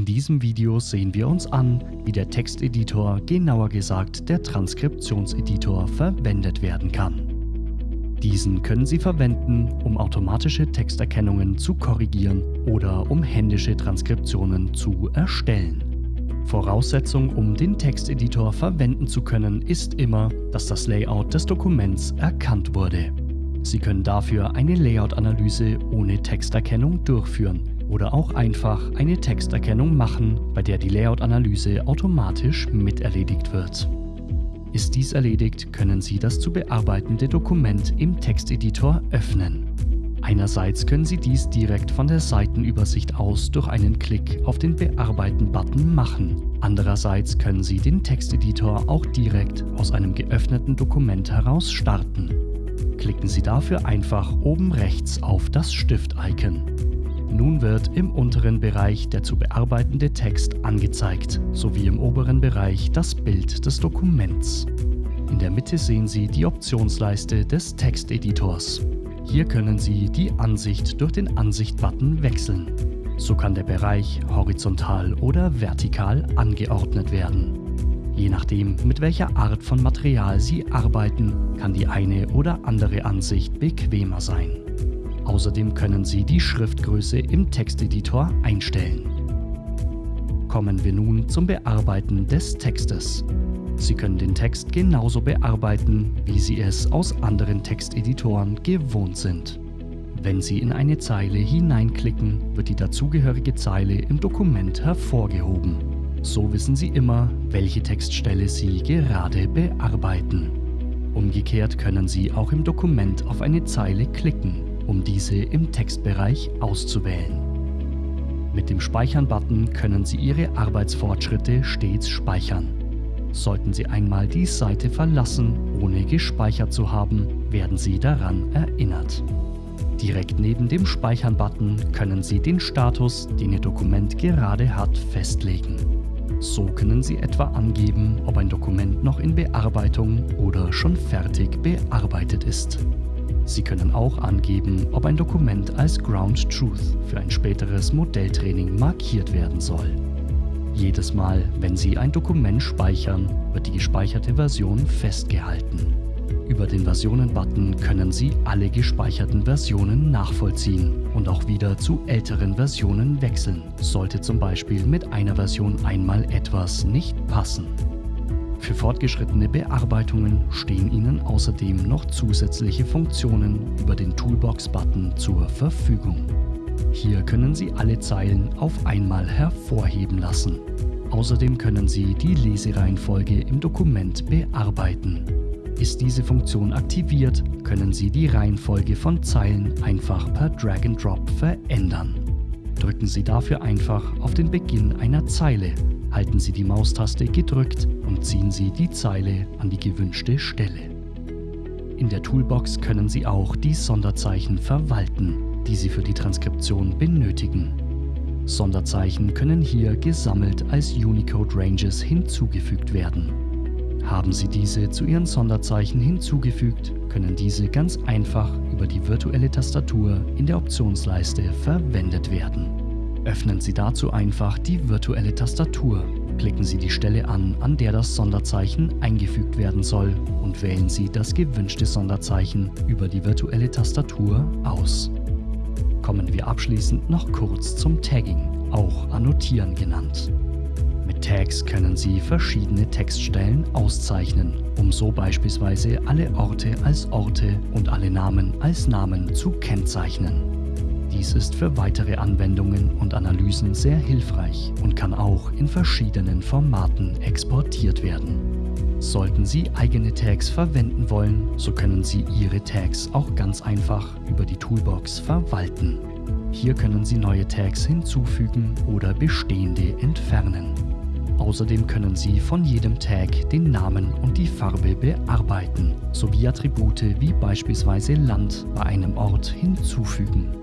In diesem Video sehen wir uns an, wie der Texteditor, genauer gesagt der Transkriptionseditor, verwendet werden kann. Diesen können Sie verwenden, um automatische Texterkennungen zu korrigieren oder um händische Transkriptionen zu erstellen. Voraussetzung, um den Texteditor verwenden zu können, ist immer, dass das Layout des Dokuments erkannt wurde. Sie können dafür eine Layout-Analyse ohne Texterkennung durchführen oder auch einfach eine Texterkennung machen, bei der die Layout-Analyse automatisch miterledigt wird. Ist dies erledigt, können Sie das zu bearbeitende Dokument im Texteditor öffnen. Einerseits können Sie dies direkt von der Seitenübersicht aus durch einen Klick auf den Bearbeiten-Button machen. Andererseits können Sie den Texteditor auch direkt aus einem geöffneten Dokument heraus starten. Klicken Sie dafür einfach oben rechts auf das Stift-Icon. Nun wird im unteren Bereich der zu bearbeitende Text angezeigt, sowie im oberen Bereich das Bild des Dokuments. In der Mitte sehen Sie die Optionsleiste des Texteditors. Hier können Sie die Ansicht durch den Ansicht-Button wechseln. So kann der Bereich horizontal oder vertikal angeordnet werden. Je nachdem, mit welcher Art von Material Sie arbeiten, kann die eine oder andere Ansicht bequemer sein. Außerdem können Sie die Schriftgröße im Texteditor einstellen. Kommen wir nun zum Bearbeiten des Textes. Sie können den Text genauso bearbeiten, wie Sie es aus anderen Texteditoren gewohnt sind. Wenn Sie in eine Zeile hineinklicken, wird die dazugehörige Zeile im Dokument hervorgehoben. So wissen Sie immer, welche Textstelle Sie gerade bearbeiten. Umgekehrt können Sie auch im Dokument auf eine Zeile klicken um diese im Textbereich auszuwählen. Mit dem Speichern-Button können Sie Ihre Arbeitsfortschritte stets speichern. Sollten Sie einmal die Seite verlassen, ohne gespeichert zu haben, werden Sie daran erinnert. Direkt neben dem Speichern-Button können Sie den Status, den Ihr Dokument gerade hat, festlegen. So können Sie etwa angeben, ob ein Dokument noch in Bearbeitung oder schon fertig bearbeitet ist. Sie können auch angeben, ob ein Dokument als Ground Truth für ein späteres Modelltraining markiert werden soll. Jedes Mal, wenn Sie ein Dokument speichern, wird die gespeicherte Version festgehalten. Über den Versionen-Button können Sie alle gespeicherten Versionen nachvollziehen und auch wieder zu älteren Versionen wechseln, sollte zum Beispiel mit einer Version einmal etwas nicht passen. Für fortgeschrittene Bearbeitungen stehen Ihnen außerdem noch zusätzliche Funktionen über den Toolbox-Button zur Verfügung. Hier können Sie alle Zeilen auf einmal hervorheben lassen. Außerdem können Sie die Lesereihenfolge im Dokument bearbeiten. Ist diese Funktion aktiviert, können Sie die Reihenfolge von Zeilen einfach per Drag and Drop verändern. Drücken Sie dafür einfach auf den Beginn einer Zeile halten Sie die Maustaste gedrückt und ziehen Sie die Zeile an die gewünschte Stelle. In der Toolbox können Sie auch die Sonderzeichen verwalten, die Sie für die Transkription benötigen. Sonderzeichen können hier gesammelt als Unicode Ranges hinzugefügt werden. Haben Sie diese zu Ihren Sonderzeichen hinzugefügt, können diese ganz einfach über die virtuelle Tastatur in der Optionsleiste verwendet werden. Öffnen Sie dazu einfach die virtuelle Tastatur. Klicken Sie die Stelle an, an der das Sonderzeichen eingefügt werden soll und wählen Sie das gewünschte Sonderzeichen über die virtuelle Tastatur aus. Kommen wir abschließend noch kurz zum Tagging, auch Annotieren genannt. Mit Tags können Sie verschiedene Textstellen auszeichnen, um so beispielsweise alle Orte als Orte und alle Namen als Namen zu kennzeichnen. Dies ist für weitere Anwendungen und Analysen sehr hilfreich und kann auch in verschiedenen Formaten exportiert werden. Sollten Sie eigene Tags verwenden wollen, so können Sie Ihre Tags auch ganz einfach über die Toolbox verwalten. Hier können Sie neue Tags hinzufügen oder bestehende entfernen. Außerdem können Sie von jedem Tag den Namen und die Farbe bearbeiten, sowie Attribute wie beispielsweise Land bei einem Ort hinzufügen.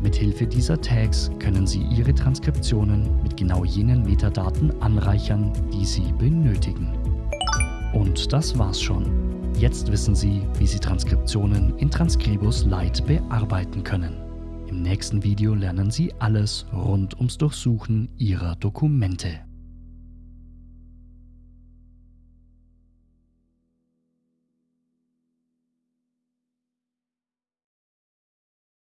Mithilfe dieser Tags können Sie Ihre Transkriptionen mit genau jenen Metadaten anreichern, die Sie benötigen. Und das war's schon. Jetzt wissen Sie, wie Sie Transkriptionen in Transkribus Lite bearbeiten können. Im nächsten Video lernen Sie alles rund ums Durchsuchen Ihrer Dokumente.